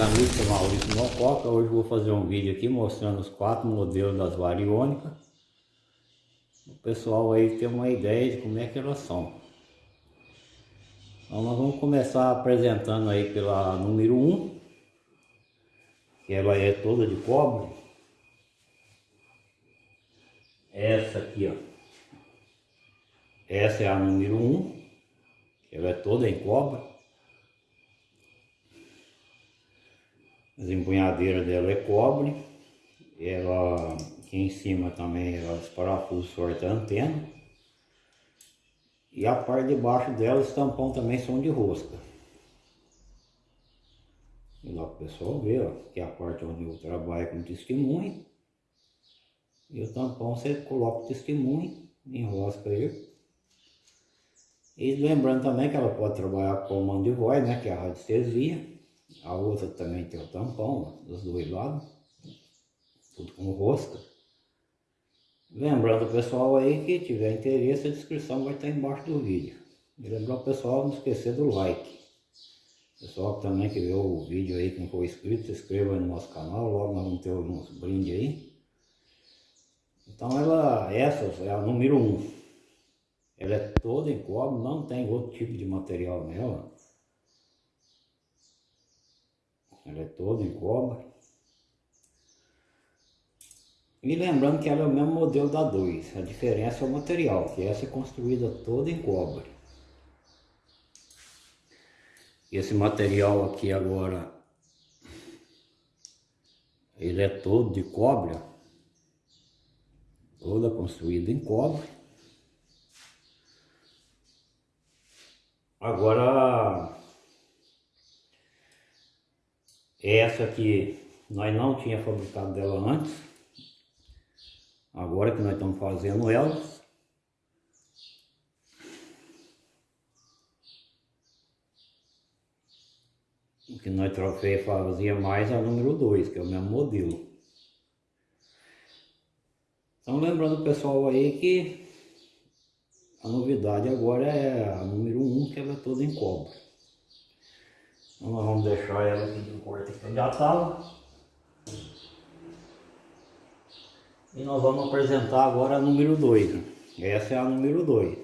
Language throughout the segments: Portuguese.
amigos, sou Maurício Mococa. Hoje vou fazer um vídeo aqui mostrando os quatro modelos das variônicas. O pessoal aí tem uma ideia de como é que elas são. Então nós vamos começar apresentando aí pela número 1, que ela é toda de cobre. Essa aqui, ó. Essa é a número 1, ela é toda em cobre. As empunhadeiras dela é cobre. Ela aqui em cima também ela, os parafusos sortem a antena. E a parte de baixo dela, os tampão também são de rosca. E lá o pessoal ver, ó, que é a parte onde eu trabalho com testemunho. E o tampão você coloca o testemunho, enrosca ele. E lembrando também que ela pode trabalhar com comando de voz, né, que é a radiestesia. A outra também tem o tampão, dos dois lados. Tudo com rosca. Lembrando o pessoal aí que tiver interesse, a descrição vai estar embaixo do vídeo. E lembrar o pessoal não esquecer do like. Pessoal também que vê o vídeo aí, que não for inscrito, se inscreva no nosso canal, logo nós vamos ter uns brindes aí. Então ela, essa é a número 1. Um. Ela é toda em cobre, não tem outro tipo de material nela. Ela é toda em cobre. E lembrando que ela é o mesmo modelo da 2, a diferença é o material, que essa é construída toda em cobre. Esse material aqui agora, ele é todo de cobre, toda construída em cobre. Agora, essa aqui nós não tinha fabricado dela antes. Agora que nós estamos fazendo elas. O que nós trofei fazia mais a número 2, que é o mesmo modelo. Então lembrando o pessoal aí que a novidade agora é a número 1, um, que ela é toda em cobre. Então nós vamos deixar ela aqui de que já estava. E nós vamos apresentar agora a número 2. Né? Essa é a número 2.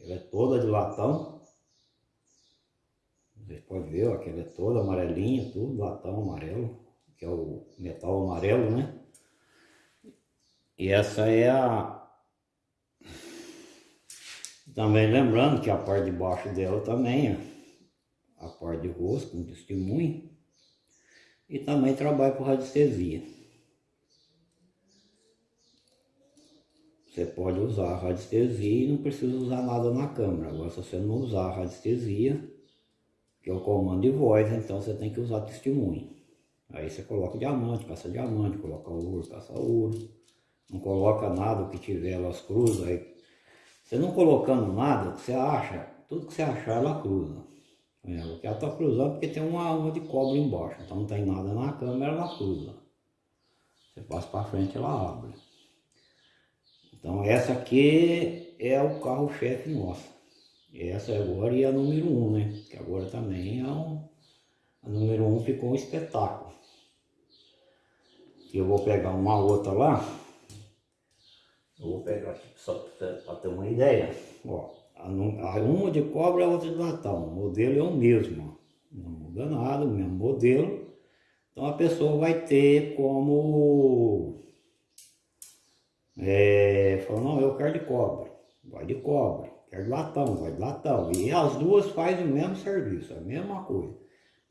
Ela é toda de latão. Vocês podem ver, ó, que ela é toda amarelinha, tudo latão amarelo, que é o metal amarelo, né? E essa é a... Também lembrando que a parte de baixo dela também, ó a parte de rosto, com testemunho, e também trabalho com radiestesia. Você pode usar a radiestesia e não precisa usar nada na câmera. Agora, se você não usar a radiestesia, que é o comando de voz, então você tem que usar testemunho. Aí você coloca diamante, caça diamante, coloca ouro, caça ouro. Não coloca nada, o que tiver, elas cruzam. Aí, você não colocando nada, você acha, tudo que você achar, ela cruza. É, o que ela está cruzando porque tem uma alma de cobre embaixo, então não tem nada na câmera, ela cruza. Você passa para frente, ela abre. Então essa aqui é o carro-chefe nosso. Essa agora e a número 1, um, né? Que agora também é um... A número 1 um ficou um espetáculo. Eu vou pegar uma outra lá. Eu vou pegar aqui só para ter uma ideia. Ó, uma de cobre, a outra de latão. O modelo é o mesmo, não muda nada, o mesmo modelo. Então a pessoa vai ter como... É, falou, não, eu quero de cobre, vai de cobre, quero de latão, vai de latão. E as duas fazem o mesmo serviço, a mesma coisa.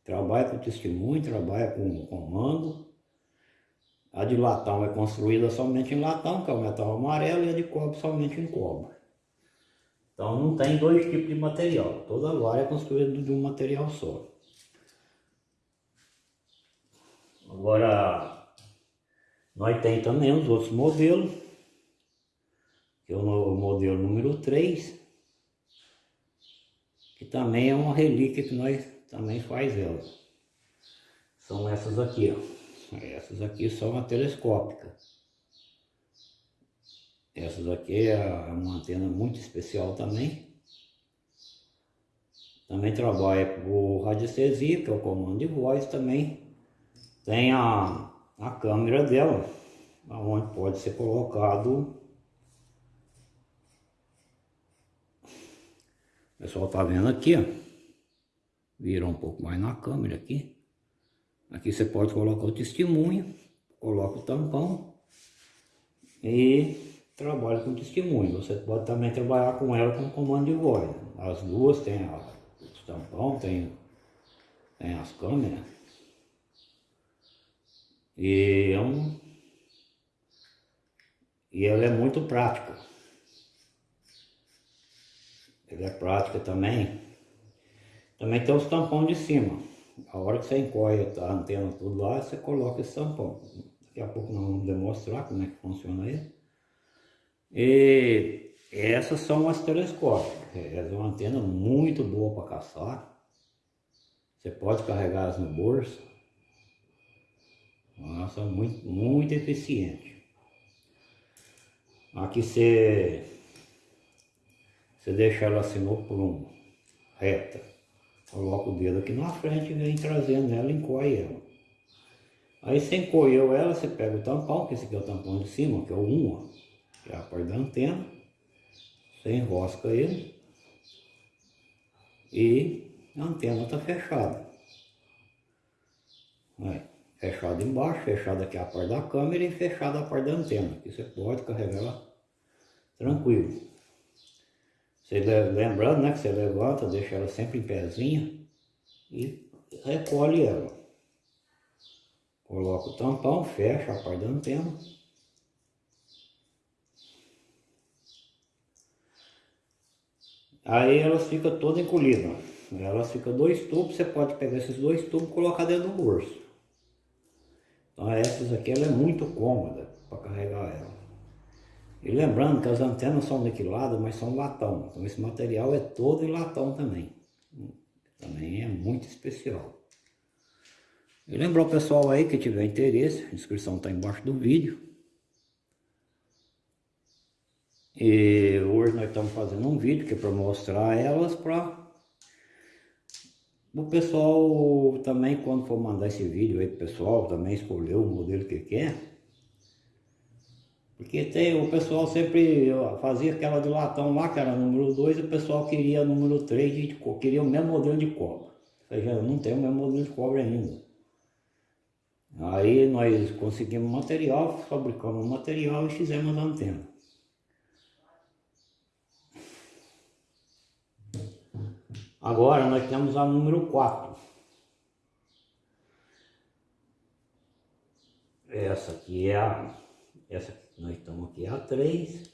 Trabalha com testemunho, trabalha com comando. A de latão é construída somente em latão, que é o metal amarelo, e a de cobre somente em cobre. Então não tem dois tipos de material, toda vara é construída de um material só. Agora, nós tem também os outros modelos, que é o modelo número 3, que também é uma relíquia que nós também faz ela. São essas aqui, ó. Essas aqui são a telescópica. Essas aqui é uma antena muito especial também. Também trabalha com radiestesia, que é o comando de voz também. tem a, a câmera dela, onde pode ser colocado O pessoal tá vendo aqui, ó. Vira um pouco mais na câmera aqui. Aqui você pode colocar o testemunho, coloca o tampão e trabalha com testemunho. Você pode também trabalhar com ela com comando de voz. As duas tem a, os tampão, tem, tem as câmeras. E, é um, e ela é muito prática. Ele é prática também. Também tem os tampão de cima. A hora que você encolhe a antena tudo lá, você coloca esse tampão. Daqui a pouco nós vamos demonstrar como é que funciona ele. E essas são as telescópicas. Essa é uma antena muito boa para caçar. Você pode carregá-las no bolso. Elas são muito, muito eficientes. Aqui você você deixa ela assim no prumo, reta. Coloca o dedo aqui na frente e vem trazendo ela e encoia ela. Aí você encolheu ela, você pega o tampão, que esse aqui é o tampão de cima, que é o 1, ó, é a parte da antena. Você enrosca ele e a antena está fechada. Aí, fechada embaixo, fechada aqui a parte da câmera e fechada a parte da antena, que você pode carregar ela tranquilo. Você, lembrando né, que você levanta, deixa ela sempre em pezinha e recolhe ela. Coloca o tampão, fecha a parte da antena. Aí elas ficam toda encolhida. Elas ficam dois tubos, você pode pegar esses dois tubos e colocar dentro do bolso. Então essas aqui ela é muito cômoda para carregar ela. E lembrando que as antenas são niquiladas, mas são latão. Então esse material é todo em latão também. Também é muito especial. E lembrar o pessoal aí que tiver interesse, a inscrição está embaixo do vídeo. E hoje nós estamos fazendo um vídeo que é para mostrar elas para o pessoal também quando for mandar esse vídeo aí pro pessoal também escolher o modelo que quer porque tem, o pessoal sempre fazia aquela de latão lá, que era número 2, e o pessoal queria número 3, queria o mesmo modelo de cobra. Ou seja, não tem o mesmo modelo de cobra ainda. Aí nós conseguimos material, fabricamos material e fizemos a antena. Agora nós temos a número 4. Essa aqui é a... Essa nós estamos aqui a 3.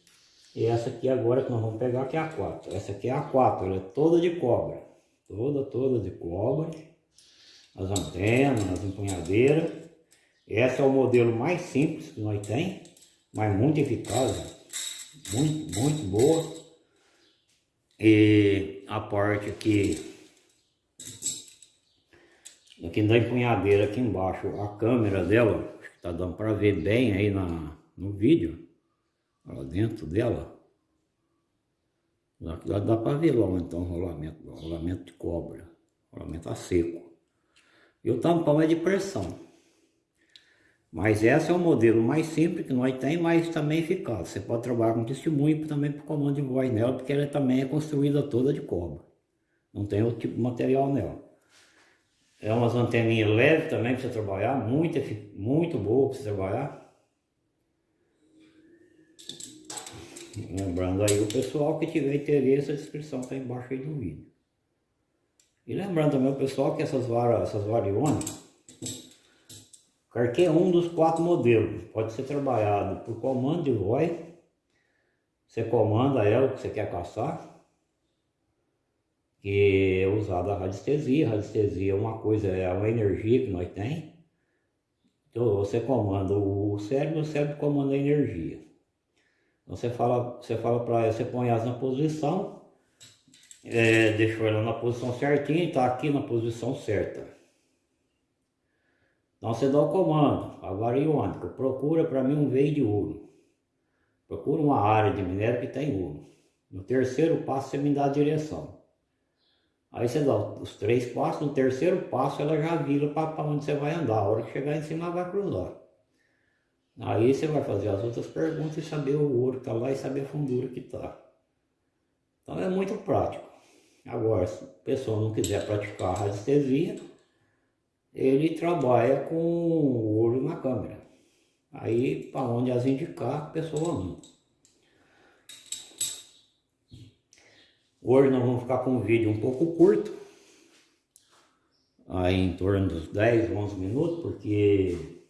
E essa aqui agora que nós vamos pegar que é a 4. Essa aqui é a 4, ela é toda de cobre. Toda, toda de cobre. As antenas, as empunhadeiras. Esse é o modelo mais simples que nós tem, mas muito eficaz. Muito, muito boa. E a parte aqui, aqui da empunhadeira aqui embaixo, a câmera dela, acho que tá dando para ver bem aí na, no vídeo, lá dentro dela, dá, dá para ver lá então rolamento, rolamento de cobre, rolamento a seco. E o tampão é de pressão. Mas esse é o modelo mais simples que nós tem, mas também eficaz. Você pode trabalhar com testemunho também por comando de voz nela, porque ela também é construída toda de cobre. Não tem outro tipo de material nela. É umas anteninhas leves também para você trabalhar, muito, muito boa para você trabalhar. Lembrando aí o pessoal que tiver interesse, a descrição está embaixo aí do vídeo. E lembrando também o pessoal que essas varas, essas varionas, qualquer um dos quatro modelos pode ser trabalhado por comando de voz. Você comanda ela que você quer caçar, que é usada a radiestesia. Radiestesia é uma coisa, é uma energia que nós tem. Então você comanda o cérebro, o cérebro comanda a energia. Então você fala, você fala para ela, você põe elas na posição, é, deixou ela na posição certinha está aqui na posição certa. Então você dá o comando, a variônica, procura para mim um veio de ouro. Procura uma área de minério que tem ouro. No terceiro passo você me dá a direção. Aí você dá os três passos, no terceiro passo ela já vira para onde você vai andar. A hora que chegar em cima vai cruzar. Aí você vai fazer as outras perguntas e saber o ouro que está lá e saber a fundura que está. Então é muito prático. Agora, se a pessoa não quiser praticar a radiestesia, ele trabalha com o olho na câmera. Aí, para onde as indicar, a pessoa anda. Hoje nós vamos ficar com um vídeo um pouco curto, aí em torno dos 10, 11 minutos, porque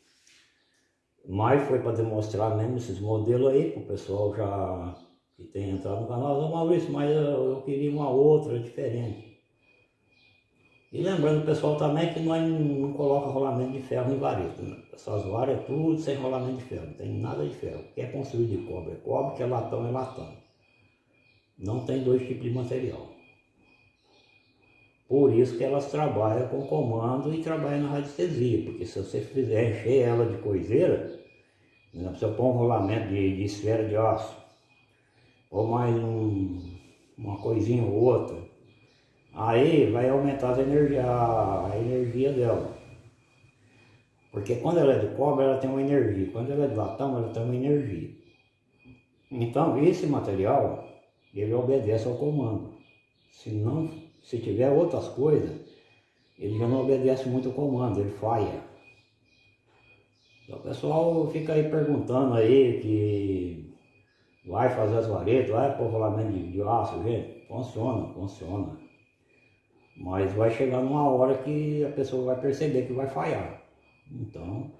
mais foi para demonstrar mesmo esses modelos aí, para o pessoal já que tem entrado no canal, Maurício, mas eu, eu queria uma outra diferente. E lembrando pessoal também que nós não, coloca rolamento de ferro em vareta. Né? Essas varas é tudo sem rolamento de ferro, não tem nada de ferro. Quer construir de cobre é cobre, quer latão é latão. Não tem dois tipos de material. Por isso que elas trabalham com comando e trabalham na radiestesia, porque se você fizer encher ela de coiseira, você põe um rolamento de, de esfera de aço, ou mais um, uma coisinha ou outra, aí vai aumentar a energia, a energia dela. Porque quando ela é de cobre, ela tem uma energia. Quando ela é de latão, ela tem uma energia. Então, esse material, ele obedece ao comando. Se não, se tiver outras coisas, ele já não obedece muito ao comando, ele falha. Então, o pessoal fica aí perguntando aí que vai fazer as varetas, vai pôr rolamento de, de aço, gente. Funciona, funciona. Mas vai chegar numa hora que a pessoa vai perceber que vai falhar. Então,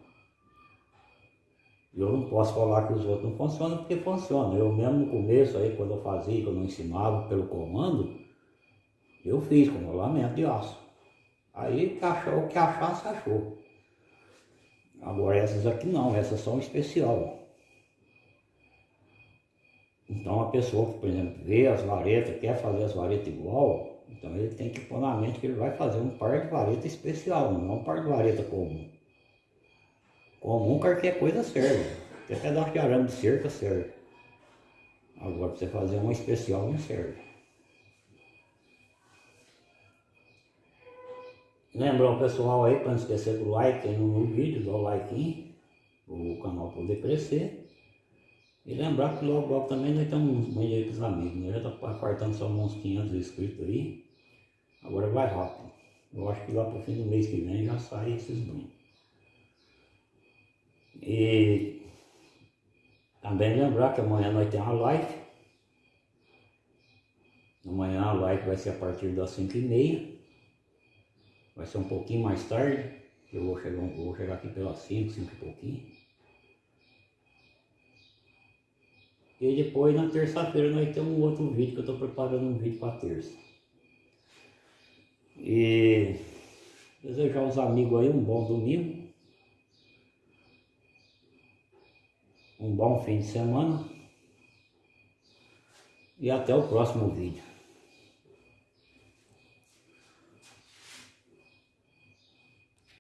eu não posso falar que os outros não funcionam porque funcionam. Eu mesmo no começo aí, quando eu fazia, quando eu ensinava pelo comando, eu fiz com rolamento de aço. Aí o que achasse, achou. Agora essas aqui não, essas são especial. Então a pessoa que, por exemplo, vê as varetas, quer fazer as varetas igual, então ele tem que pôr na mente que ele vai fazer um par de vareta especial, não é um par de vareta comum. Comum qualquer coisa serve. Até pedaço de arame de cerca serve. Agora para você fazer uma especial não serve. Lembrar o pessoal aí para não esquecer do like aí no vídeo, dá o like o canal poder crescer. E lembrar que logo, logo também nós estamos meio aí com os amigos, nós já está apartando só uns 500 inscritos aí. Agora vai rápido. Eu acho que lá para o fim do mês que vem já sai esses banhos. E também lembrar que amanhã nós temos a live. Amanhã a live vai ser a partir das 5 e meia. Vai ser um pouquinho mais tarde. Eu vou chegar, vou chegar aqui pelas 5, 5 e pouquinho. E depois na terça-feira nós temos um outro vídeo que eu estou preparando um vídeo para terça. E desejar aos amigos aí um bom domingo. Um bom fim de semana. E até o próximo vídeo.